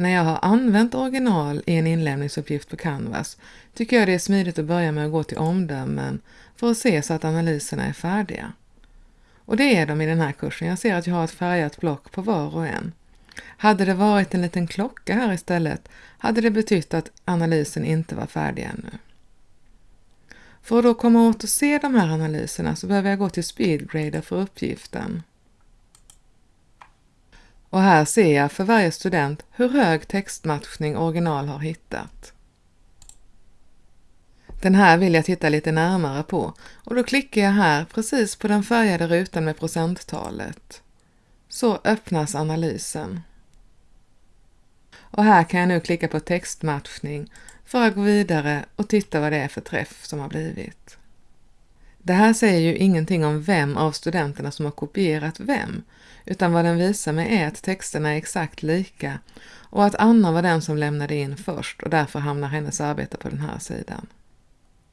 När jag har använt original i en inlämningsuppgift på Canvas tycker jag det är smidigt att börja med att gå till omdömen för att se så att analyserna är färdiga. Och det är de i den här kursen. Jag ser att jag har ett färgat block på var och en. Hade det varit en liten klocka här istället hade det betytt att analysen inte var färdig ännu. För att då komma åt att se de här analyserna så behöver jag gå till Speedgrader för uppgiften. Och här ser jag för varje student hur hög textmatchning original har hittat. Den här vill jag titta lite närmare på och då klickar jag här precis på den färgade rutan med procenttalet. Så öppnas analysen. Och här kan jag nu klicka på textmatchning för att gå vidare och titta vad det är för träff som har blivit. Det här säger ju ingenting om vem av studenterna som har kopierat vem, utan vad den visar mig är att texterna är exakt lika och att Anna var den som lämnade in först och därför hamnar hennes arbete på den här sidan.